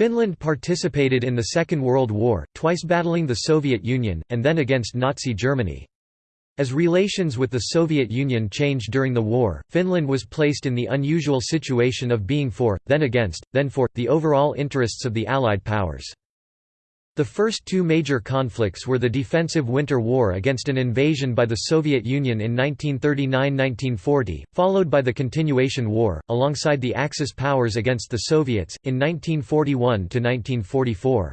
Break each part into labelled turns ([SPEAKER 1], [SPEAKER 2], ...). [SPEAKER 1] Finland participated in the Second World War, twice battling the Soviet Union, and then against Nazi Germany. As relations with the Soviet Union changed during the war, Finland was placed in the unusual situation of being for, then against, then for, the overall interests of the Allied powers. The first two major conflicts were the defensive Winter War against an invasion by the Soviet Union in 1939–1940, followed by the Continuation War, alongside the Axis powers against the Soviets, in 1941–1944.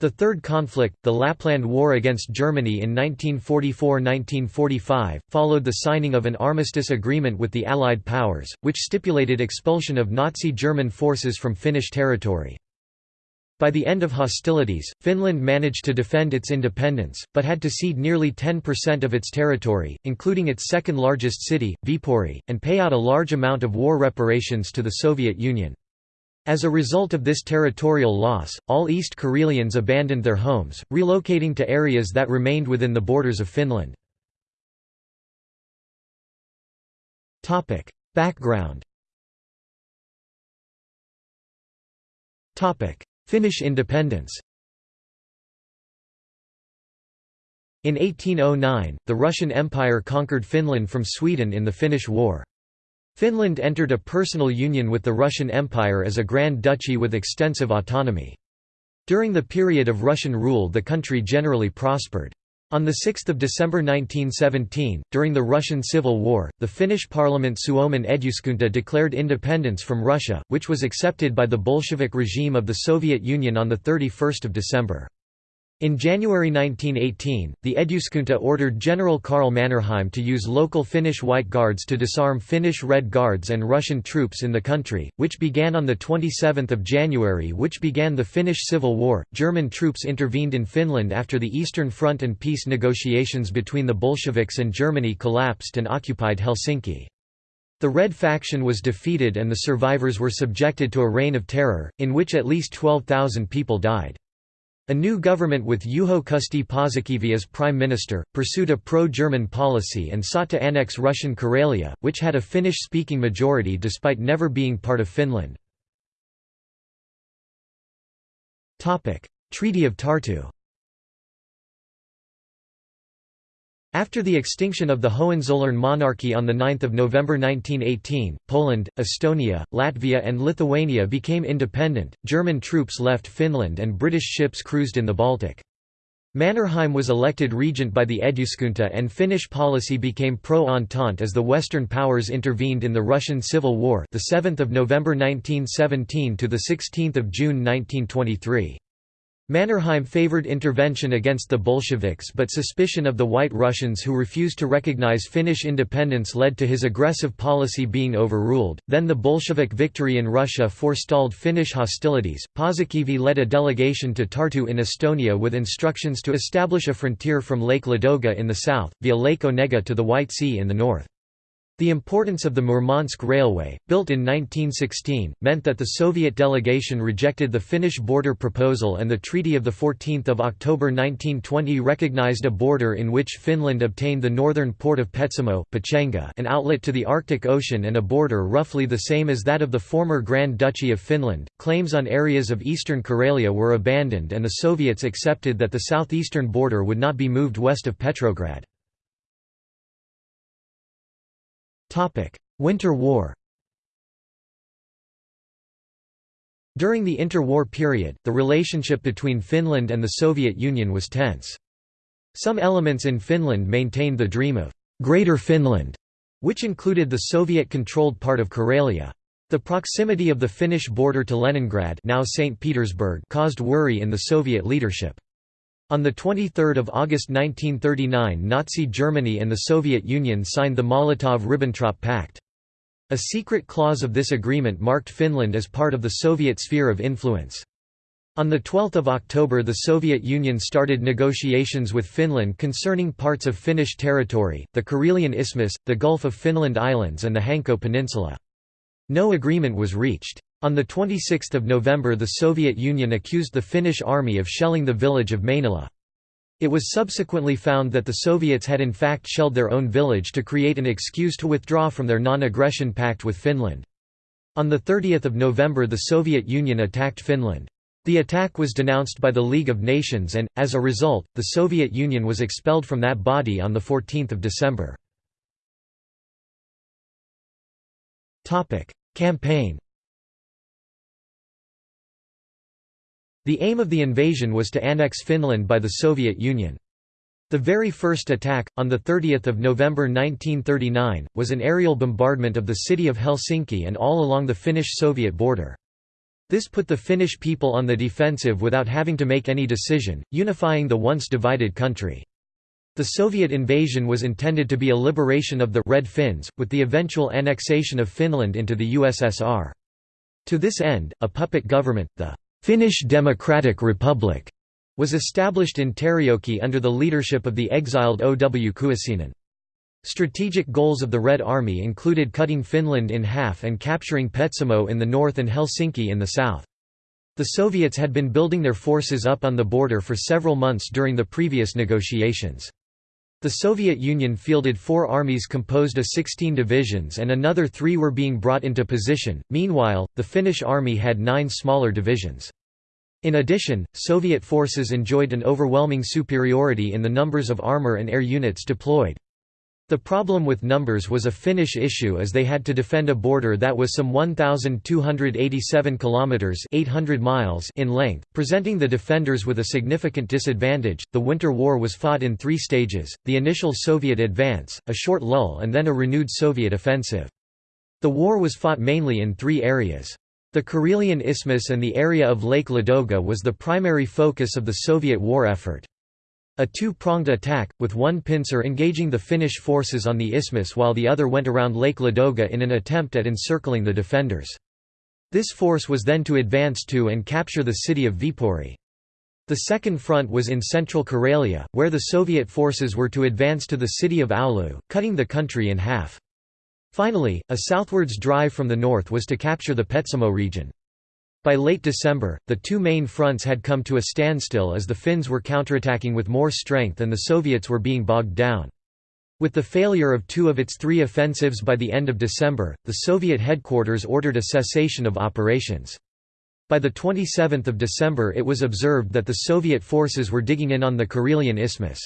[SPEAKER 1] The third conflict, the Lapland War against Germany in 1944–1945, followed the signing of an armistice agreement with the Allied powers, which stipulated expulsion of Nazi German forces from Finnish territory. By the end of hostilities, Finland managed to defend its independence, but had to cede nearly 10% of its territory, including its second largest city, Viipuri, and pay out a large amount of war reparations to the Soviet Union. As a result of this territorial loss, all East Karelians abandoned their homes, relocating to
[SPEAKER 2] areas that remained within the borders of Finland. Background Finnish independence In 1809, the Russian Empire conquered Finland from Sweden in the
[SPEAKER 1] Finnish War. Finland entered a personal union with the Russian Empire as a Grand Duchy with extensive autonomy. During the period of Russian rule the country generally prospered. On 6 December 1917, during the Russian Civil War, the Finnish parliament Suomen Eduskunta declared independence from Russia, which was accepted by the Bolshevik regime of the Soviet Union on 31 December. In January 1918, the Eduskunta ordered General Karl Mannerheim to use local Finnish White Guards to disarm Finnish Red Guards and Russian troops in the country, which began on the 27th of January which began the Finnish Civil War. German troops intervened in Finland after the Eastern Front and peace negotiations between the Bolsheviks and Germany collapsed and occupied Helsinki. The Red faction was defeated and the survivors were subjected to a reign of terror, in which at least 12,000 people died. A new government with Juho Kusti Paasikivi as prime minister, pursued a pro-German policy and sought to annex Russian Karelia,
[SPEAKER 2] which had a Finnish-speaking majority despite never being part of Finland. Treaty of Tartu After the extinction of the Hohenzollern monarchy on 9
[SPEAKER 1] November 1918, Poland, Estonia, Latvia and Lithuania became independent, German troops left Finland and British ships cruised in the Baltic. Mannerheim was elected regent by the Eduskunta and Finnish policy became pro-Entente as the Western powers intervened in the Russian Civil War the 7th of November 1917 to the 16th of June 1923. Mannerheim favored intervention against the Bolsheviks but suspicion of the White Russians who refused to recognize Finnish independence led to his aggressive policy being overruled, then the Bolshevik victory in Russia forestalled Finnish hostilities. Paasikivi led a delegation to Tartu in Estonia with instructions to establish a frontier from Lake Ladoga in the south, via Lake Onega to the White Sea in the north. The importance of the Murmansk Railway, built in 1916, meant that the Soviet delegation rejected the Finnish border proposal and the Treaty of 14 October 1920 recognized a border in which Finland obtained the northern port of Petsamo Pechenga, an outlet to the Arctic Ocean and a border roughly the same as that of the former Grand Duchy of Finland. Claims on areas of eastern Karelia were abandoned and the Soviets accepted that the southeastern border
[SPEAKER 2] would not be moved west of Petrograd. Winter War
[SPEAKER 1] During the interwar period, the relationship between Finland and the Soviet Union was tense. Some elements in Finland maintained the dream of «Greater Finland», which included the Soviet-controlled part of Karelia. The proximity of the Finnish border to Leningrad now St. Petersburg caused worry in the Soviet leadership. On 23 August 1939 Nazi Germany and the Soviet Union signed the Molotov–Ribbentrop Pact. A secret clause of this agreement marked Finland as part of the Soviet sphere of influence. On 12 October the Soviet Union started negotiations with Finland concerning parts of Finnish territory, the Karelian Isthmus, the Gulf of Finland Islands and the Hanko Peninsula. No agreement was reached. On 26 November the Soviet Union accused the Finnish army of shelling the village of Mainila. It was subsequently found that the Soviets had in fact shelled their own village to create an excuse to withdraw from their non-aggression pact with Finland. On 30 November the Soviet Union attacked Finland. The attack was denounced by the League of Nations and, as a result, the Soviet
[SPEAKER 2] Union was expelled from that body on 14 December. Campaign The aim of the invasion was to annex Finland by the Soviet Union.
[SPEAKER 1] The very first attack, on 30 November 1939, was an aerial bombardment of the city of Helsinki and all along the Finnish-Soviet border. This put the Finnish people on the defensive without having to make any decision, unifying the once divided country. The Soviet invasion was intended to be a liberation of the Red Finns, with the eventual annexation of Finland into the USSR. To this end, a puppet government, the Finnish Democratic Republic was established in Terijoki under the leadership of the exiled O. W. Kuusinen. Strategic goals of the Red Army included cutting Finland in half and capturing Petsamo in the north and Helsinki in the south. The Soviets had been building their forces up on the border for several months during the previous negotiations. The Soviet Union fielded four armies composed of 16 divisions and another three were being brought into position, meanwhile, the Finnish army had nine smaller divisions. In addition, Soviet forces enjoyed an overwhelming superiority in the numbers of armor and air units deployed. The problem with numbers was a Finnish issue as they had to defend a border that was some 1,287 kilometers (800 miles) in length, presenting the defenders with a significant disadvantage. The Winter War was fought in three stages: the initial Soviet advance, a short lull, and then a renewed Soviet offensive. The war was fought mainly in three areas. The Karelian Isthmus and the area of Lake Ladoga was the primary focus of the Soviet war effort. A two-pronged attack, with one pincer engaging the Finnish forces on the isthmus while the other went around Lake Ladoga in an attempt at encircling the defenders. This force was then to advance to and capture the city of Viipuri. The second front was in central Karelia, where the Soviet forces were to advance to the city of Oulu, cutting the country in half. Finally, a southwards drive from the north was to capture the Petsamo region. By late December, the two main fronts had come to a standstill as the Finns were counterattacking with more strength and the Soviets were being bogged down. With the failure of two of its three offensives by the end of December, the Soviet headquarters ordered a cessation of operations. By the 27th of December it was observed that the Soviet forces were digging in on the Karelian isthmus.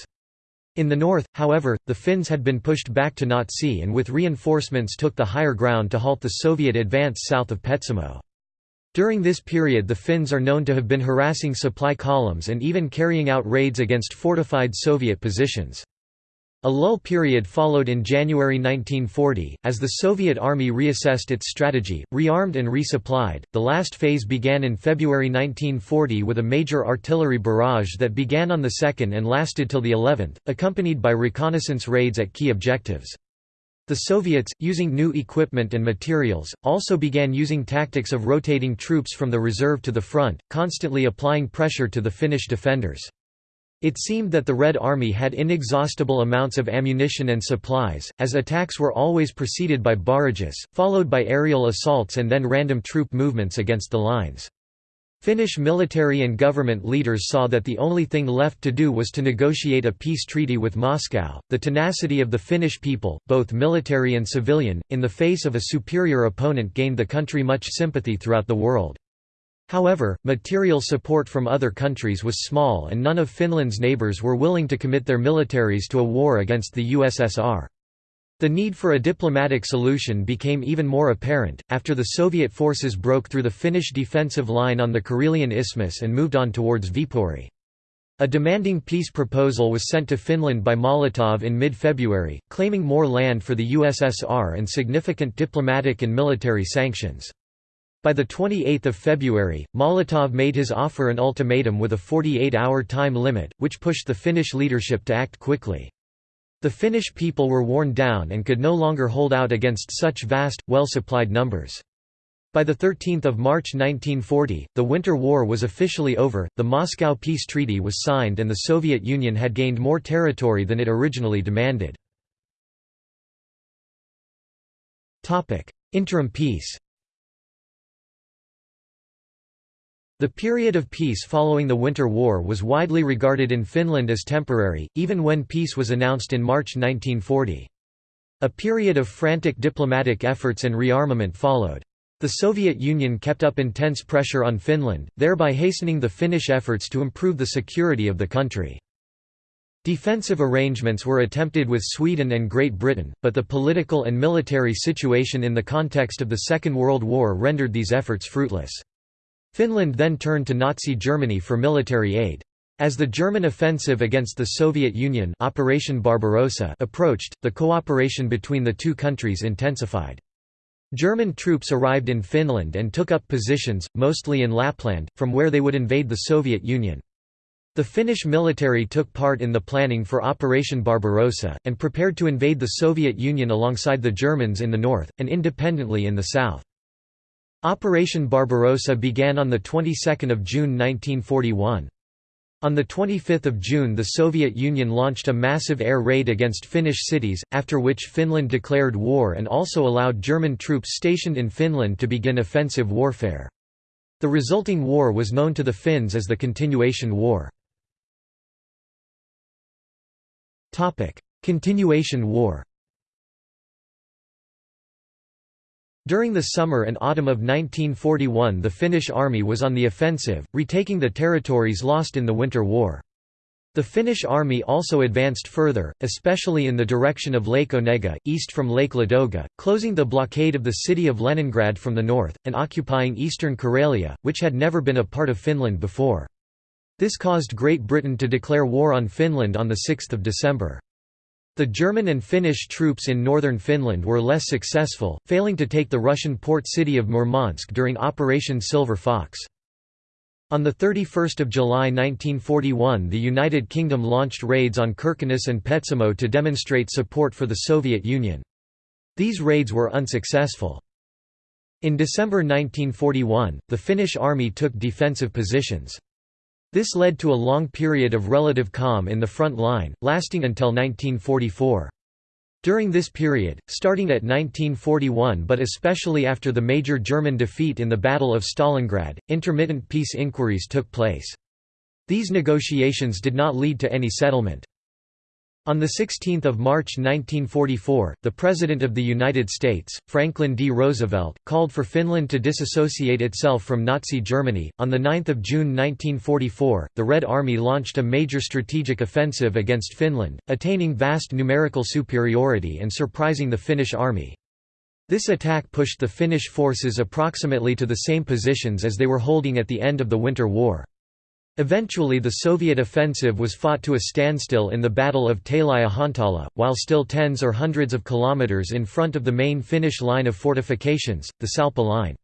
[SPEAKER 1] In the north, however, the Finns had been pushed back to Nautsi and with reinforcements took the higher ground to halt the Soviet advance south of Petsamo. During this period the Finns are known to have been harassing supply columns and even carrying out raids against fortified Soviet positions. A lull period followed in January 1940, as the Soviet army reassessed its strategy, rearmed and resupplied. The last phase began in February 1940 with a major artillery barrage that began on the 2nd and lasted till the 11th, accompanied by reconnaissance raids at key objectives. The Soviets, using new equipment and materials, also began using tactics of rotating troops from the reserve to the front, constantly applying pressure to the Finnish defenders. It seemed that the Red Army had inexhaustible amounts of ammunition and supplies, as attacks were always preceded by barrages, followed by aerial assaults and then random troop movements against the lines. Finnish military and government leaders saw that the only thing left to do was to negotiate a peace treaty with Moscow. The tenacity of the Finnish people, both military and civilian, in the face of a superior opponent gained the country much sympathy throughout the world. However, material support from other countries was small and none of Finland's neighbours were willing to commit their militaries to a war against the USSR. The need for a diplomatic solution became even more apparent, after the Soviet forces broke through the Finnish defensive line on the Karelian isthmus and moved on towards Viipuri. A demanding peace proposal was sent to Finland by Molotov in mid-February, claiming more land for the USSR and significant diplomatic and military sanctions. By 28 February, Molotov made his offer an ultimatum with a 48-hour time limit, which pushed the Finnish leadership to act quickly. The Finnish people were worn down and could no longer hold out against such vast, well-supplied numbers. By 13 March 1940, the Winter War was officially over, the Moscow Peace Treaty was signed and the Soviet Union had gained
[SPEAKER 2] more territory than it originally demanded. Interim peace
[SPEAKER 1] The period of peace following the Winter War was widely regarded in Finland as temporary, even when peace was announced in March 1940. A period of frantic diplomatic efforts and rearmament followed. The Soviet Union kept up intense pressure on Finland, thereby hastening the Finnish efforts to improve the security of the country. Defensive arrangements were attempted with Sweden and Great Britain, but the political and military situation in the context of the Second World War rendered these efforts fruitless. Finland then turned to Nazi Germany for military aid. As the German offensive against the Soviet Union Operation Barbarossa approached, the cooperation between the two countries intensified. German troops arrived in Finland and took up positions, mostly in Lapland, from where they would invade the Soviet Union. The Finnish military took part in the planning for Operation Barbarossa, and prepared to invade the Soviet Union alongside the Germans in the north, and independently in the south. Operation Barbarossa began on the 22nd of June 1941. On the of June the Soviet Union launched a massive air raid against Finnish cities, after which Finland declared war and also allowed German troops stationed in Finland to begin offensive warfare. The resulting
[SPEAKER 2] war was known to the Finns as the Continuation War. Continuation War During the summer and autumn of 1941 the Finnish army was on
[SPEAKER 1] the offensive, retaking the territories lost in the Winter War. The Finnish army also advanced further, especially in the direction of Lake Onega, east from Lake Ladoga, closing the blockade of the city of Leningrad from the north, and occupying eastern Karelia, which had never been a part of Finland before. This caused Great Britain to declare war on Finland on 6 December. The German and Finnish troops in northern Finland were less successful, failing to take the Russian port city of Murmansk during Operation Silver Fox. On 31 July 1941 the United Kingdom launched raids on Kirkenes and Petsamo to demonstrate support for the Soviet Union. These raids were unsuccessful. In December 1941, the Finnish army took defensive positions. This led to a long period of relative calm in the front line, lasting until 1944. During this period, starting at 1941 but especially after the major German defeat in the Battle of Stalingrad, intermittent peace inquiries took place. These negotiations did not lead to any settlement. On 16 March 1944, the President of the United States, Franklin D. Roosevelt, called for Finland to disassociate itself from Nazi Germany. On 9 June 1944, the Red Army launched a major strategic offensive against Finland, attaining vast numerical superiority and surprising the Finnish army. This attack pushed the Finnish forces approximately to the same positions as they were holding at the end of the Winter War. Eventually the Soviet offensive was fought to a standstill in the Battle of Tali-Ihantala, while still tens or hundreds of kilometers in front of the main Finnish line of fortifications, the Salpa Line.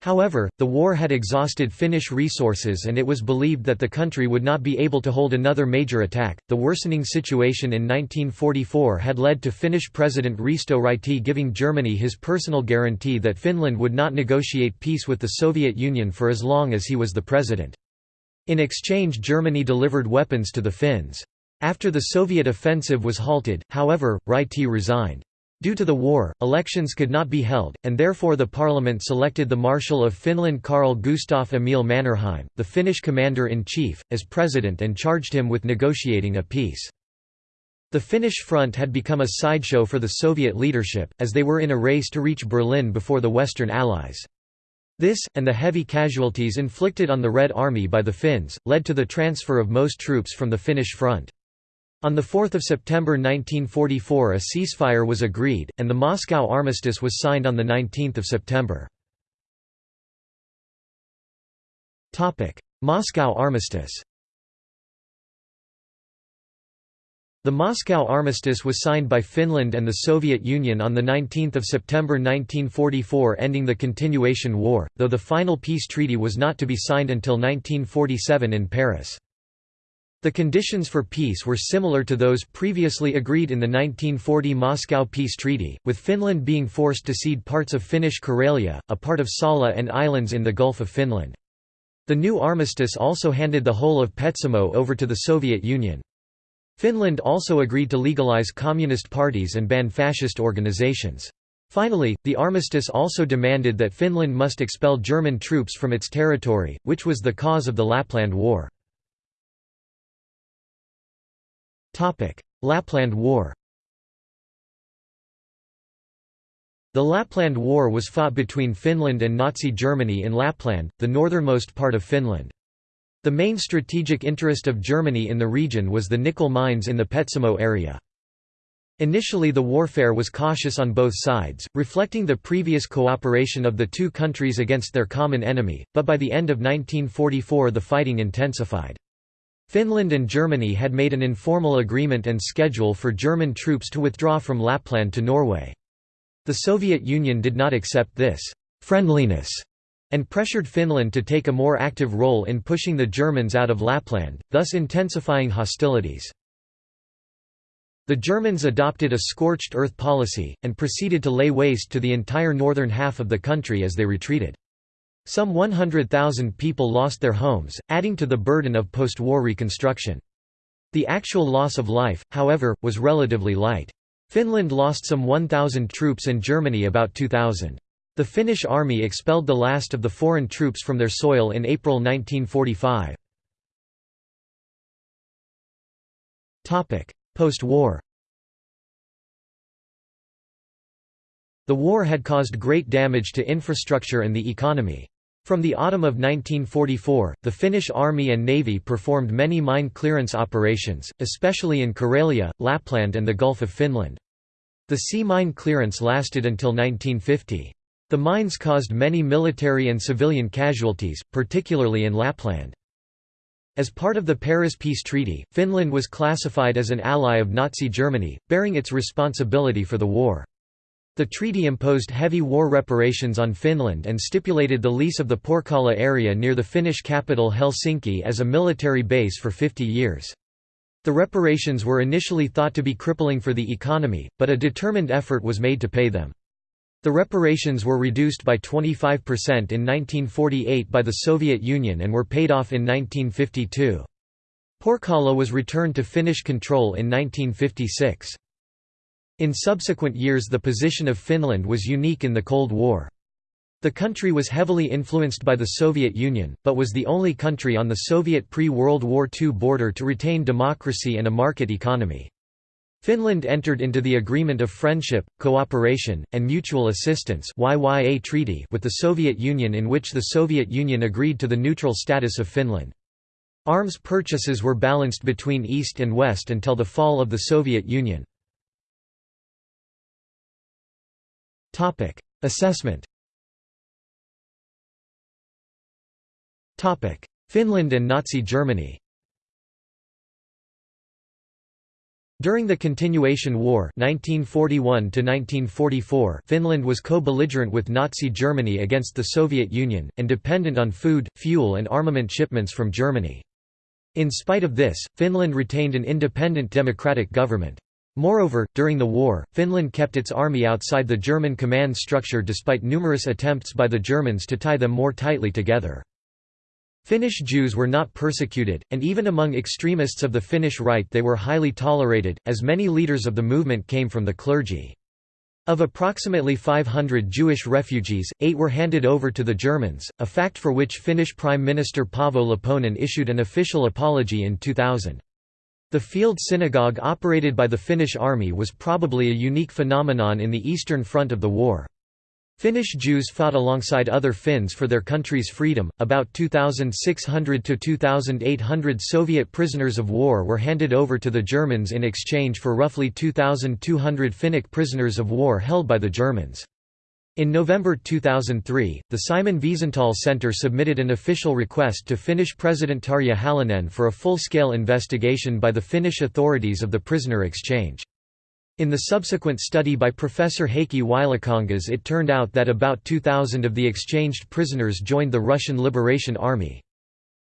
[SPEAKER 1] However, the war had exhausted Finnish resources and it was believed that the country would not be able to hold another major attack. The worsening situation in 1944 had led to Finnish President Risto Ryti giving Germany his personal guarantee that Finland would not negotiate peace with the Soviet Union for as long as he was the president. In exchange Germany delivered weapons to the Finns. After the Soviet offensive was halted, however, Ryti resigned. Due to the war, elections could not be held, and therefore the parliament selected the Marshal of Finland Carl Gustav Emil Mannerheim, the Finnish commander-in-chief, as president and charged him with negotiating a peace. The Finnish front had become a sideshow for the Soviet leadership, as they were in a race to reach Berlin before the Western Allies. This, and the heavy casualties inflicted on the Red Army by the Finns, led to the transfer of most troops from the Finnish front. On 4 September 1944 a ceasefire was agreed, and the Moscow armistice
[SPEAKER 2] was signed on 19 September. Moscow armistice
[SPEAKER 1] The Moscow Armistice was signed by Finland and the Soviet Union on 19 September 1944 ending the Continuation War, though the final peace treaty was not to be signed until 1947 in Paris. The conditions for peace were similar to those previously agreed in the 1940 Moscow Peace Treaty, with Finland being forced to cede parts of Finnish Karelia, a part of Salla and islands in the Gulf of Finland. The new armistice also handed the whole of Petsamo over to the Soviet Union. Finland also agreed to legalize communist parties and ban fascist organizations. Finally, the armistice also demanded that Finland must expel German troops from its territory,
[SPEAKER 2] which was the cause of the Lapland War. Lapland War
[SPEAKER 1] The Lapland War was fought between Finland and Nazi Germany in Lapland, the northernmost part of Finland. The main strategic interest of Germany in the region was the nickel mines in the Petsamo area. Initially the warfare was cautious on both sides, reflecting the previous cooperation of the two countries against their common enemy, but by the end of 1944 the fighting intensified. Finland and Germany had made an informal agreement and schedule for German troops to withdraw from Lapland to Norway. The Soviet Union did not accept this «friendliness» and pressured Finland to take a more active role in pushing the Germans out of Lapland, thus intensifying hostilities. The Germans adopted a scorched earth policy, and proceeded to lay waste to the entire northern half of the country as they retreated. Some 100,000 people lost their homes, adding to the burden of post-war reconstruction. The actual loss of life, however, was relatively light. Finland lost some 1,000 troops and Germany about 2,000. The Finnish army expelled the last of the foreign troops from their soil in April
[SPEAKER 2] 1945. Post-war The
[SPEAKER 1] war had caused great damage to infrastructure and the economy. From the autumn of 1944, the Finnish Army and Navy performed many mine clearance operations, especially in Karelia, Lapland and the Gulf of Finland. The sea mine clearance lasted until 1950. The mines caused many military and civilian casualties, particularly in Lapland. As part of the Paris Peace Treaty, Finland was classified as an ally of Nazi Germany, bearing its responsibility for the war. The treaty imposed heavy war reparations on Finland and stipulated the lease of the Porkala area near the Finnish capital Helsinki as a military base for 50 years. The reparations were initially thought to be crippling for the economy, but a determined effort was made to pay them. The reparations were reduced by 25% in 1948 by the Soviet Union and were paid off in 1952. Porkala was returned to Finnish control in 1956. In subsequent years the position of Finland was unique in the Cold War. The country was heavily influenced by the Soviet Union, but was the only country on the Soviet pre-World War II border to retain democracy and a market economy. Finland entered into the Agreement of Friendship, Cooperation, and Mutual Assistance YYA Treaty with the Soviet Union in which the Soviet Union agreed to the neutral
[SPEAKER 2] status of Finland. Arms purchases were balanced between East and West until the fall of the Soviet Union. Assessment Finland and Nazi Germany
[SPEAKER 1] During the Continuation War 1941 Finland was co-belligerent with Nazi Germany against the Soviet Union, and dependent on food, fuel and armament shipments from Germany. In spite of this, Finland retained an independent democratic government. Moreover, during the war, Finland kept its army outside the German command structure despite numerous attempts by the Germans to tie them more tightly together. Finnish Jews were not persecuted, and even among extremists of the Finnish right they were highly tolerated, as many leaders of the movement came from the clergy. Of approximately 500 Jewish refugees, eight were handed over to the Germans, a fact for which Finnish Prime Minister Paavo Lipponen issued an official apology in 2000. The field synagogue operated by the Finnish army was probably a unique phenomenon in the Eastern Front of the war. Finnish Jews fought alongside other Finns for their country's freedom. About 2,600 to 2,800 Soviet prisoners of war were handed over to the Germans in exchange for roughly 2,200 Finnic prisoners of war held by the Germans. In November 2003, the Simon Wiesenthal Center submitted an official request to Finnish President Tarja Halonen for a full-scale investigation by the Finnish authorities of the prisoner exchange. In the subsequent study by Professor Heikki Ylikangas it turned out that about 2,000 of the exchanged prisoners joined the Russian Liberation Army.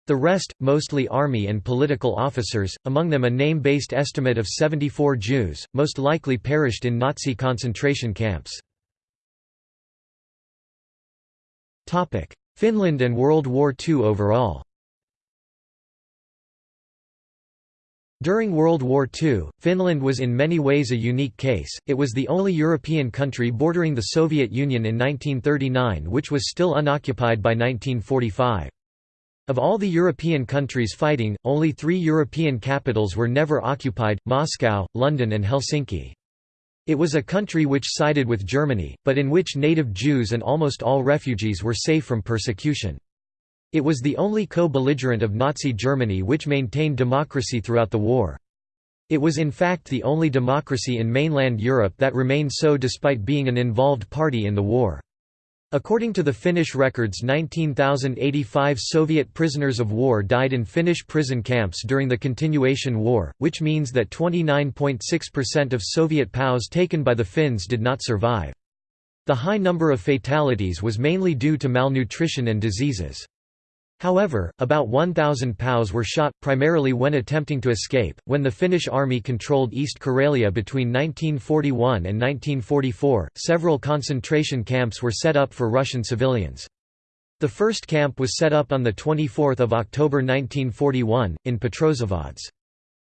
[SPEAKER 1] The rest, mostly army and political officers, among them a name-based estimate of 74 Jews, most likely perished in Nazi concentration camps.
[SPEAKER 2] Finland and World War II overall During World War II,
[SPEAKER 1] Finland was in many ways a unique case, it was the only European country bordering the Soviet Union in 1939 which was still unoccupied by 1945. Of all the European countries fighting, only three European capitals were never occupied, Moscow, London and Helsinki. It was a country which sided with Germany, but in which native Jews and almost all refugees were safe from persecution. It was the only co-belligerent of Nazi Germany which maintained democracy throughout the war. It was in fact the only democracy in mainland Europe that remained so despite being an involved party in the war. According to the Finnish records 19,085 Soviet prisoners of war died in Finnish prison camps during the continuation war, which means that 29.6% of Soviet POWs taken by the Finns did not survive. The high number of fatalities was mainly due to malnutrition and diseases. However, about 1,000 POWs were shot, primarily when attempting to escape. When the Finnish army controlled East Karelia between 1941 and 1944, several concentration camps were set up for Russian civilians. The first camp was set up on 24 October 1941, in Petrozavodsk.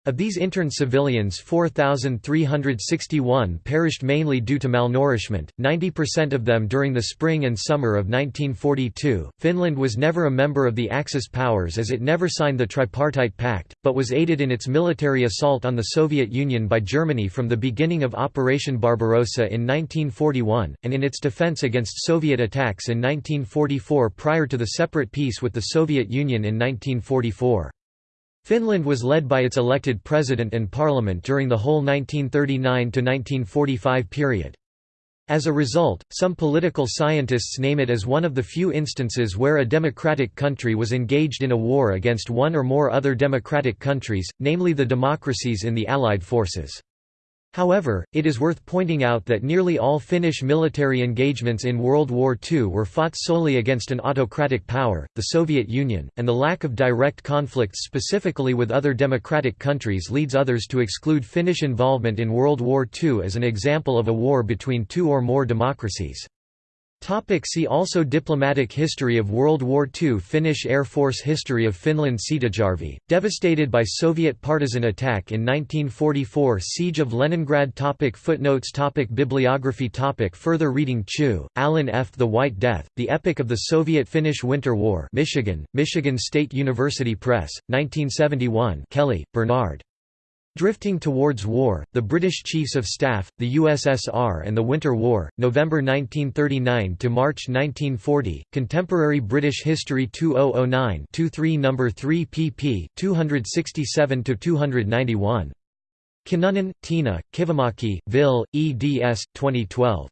[SPEAKER 1] Of these interned civilians 4,361 perished mainly due to malnourishment, 90% of them during the spring and summer of 1942. Finland was never a member of the Axis powers as it never signed the Tripartite Pact, but was aided in its military assault on the Soviet Union by Germany from the beginning of Operation Barbarossa in 1941, and in its defense against Soviet attacks in 1944 prior to the separate peace with the Soviet Union in 1944. Finland was led by its elected president and parliament during the whole 1939–1945 period. As a result, some political scientists name it as one of the few instances where a democratic country was engaged in a war against one or more other democratic countries, namely the democracies in the Allied forces. However, it is worth pointing out that nearly all Finnish military engagements in World War II were fought solely against an autocratic power, the Soviet Union, and the lack of direct conflicts specifically with other democratic countries leads others to exclude Finnish involvement in World War II as an example of a war between two or more democracies. Topic see also Diplomatic history of World War II Finnish Air Force History of Finland Seitajärvi, devastated by Soviet partisan attack in 1944 Siege of Leningrad topic Footnotes topic Bibliography topic Further reading Chew, Allen F. The White Death, The Epic of the Soviet-Finnish Winter War Michigan, Michigan State University Press, 1971 Kelly, Bernard. Drifting towards war, the British Chiefs of Staff, the USSR and the Winter War, November 1939 to March 1940, Contemporary British History 2009-23 number 3 pp 267 to 291. Kinnunen, Tiina, Kivimaki, Vil, eds. 2012.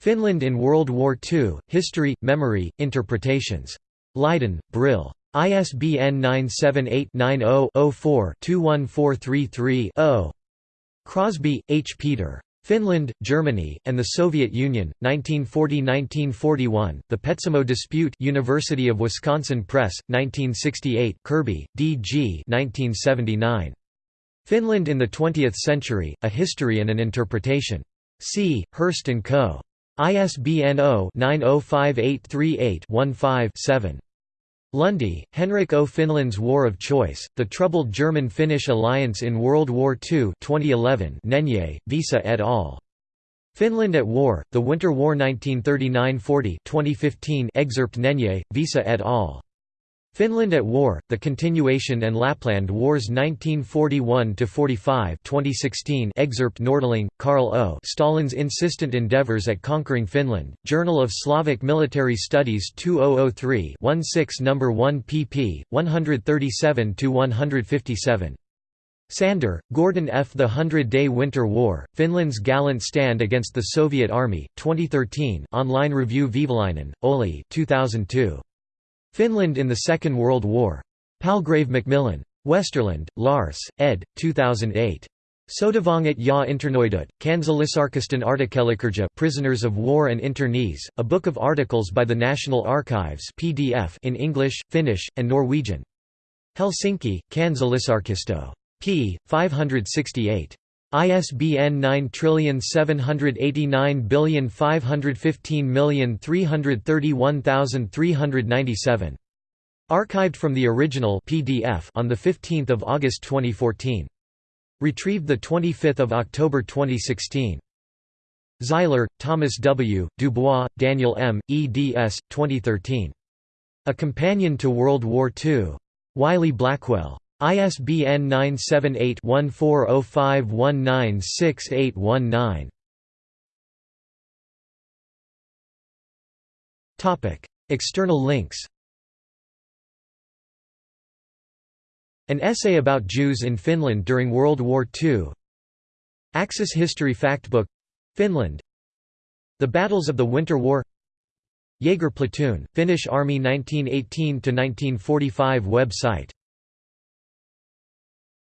[SPEAKER 1] Finland in World War II: History, Memory, Interpretations. Leiden, Brill. ISBN 978-90-04-21433-0. Krosby, H. Peter. Finland, Germany, and the Soviet Union, 1940–1941, The Petsamo Dispute University of Wisconsin Press, 1968 Kirby, D. G. 1979. Finland in the Twentieth Century, A History and an Interpretation. C. Hurst & Co. ISBN 0-905838-15-7. Lunde, Henrik O. Finland's War of Choice, The Troubled German-Finnish Alliance in World War II 2011 Nenye, Vesa et al. Finland at War, The Winter War 1939–40 excerpt Nenye, Vesa et al. Finland at War, The Continuation and Lapland Wars 1941–45 excerpt Nordling, Karl O. Stalin's Insistent Endeavours at Conquering Finland, Journal of Slavic Military Studies 2003-16 No. 1 pp. 137–157. Sander, Gordon F. The Hundred-Day Winter War, Finland's Gallant Stand Against the Soviet Army, 2013 online review Vehviläinen, Olli 2002. Finland in the Second World War. Palgrave Macmillan. Westerlund, Lars, ed. 2008. Sotavangit ja internoidut, Kansallisarkiston artikkelikirja Prisoners of War and Internees, a book of articles by the National Archives PDF in English, Finnish, and Norwegian. Helsinki, Kansallisarkisto. p. 568. ISBN 9789515311397. Archived from the original PDF on 15 August 2014. Retrieved 25 October 2016. Zeiler, Thomas W., Dubois, Daniel M., eds. 2013. A Companion to World War II. Wiley Blackwell. ISBN
[SPEAKER 2] 978-1405196819. Topic: External links. An essay about Jews in Finland during World War II.
[SPEAKER 1] Axis History Factbook Finland The Battles of the Winter
[SPEAKER 2] War Jaeger Platoon, Finnish Army 1918–1945 website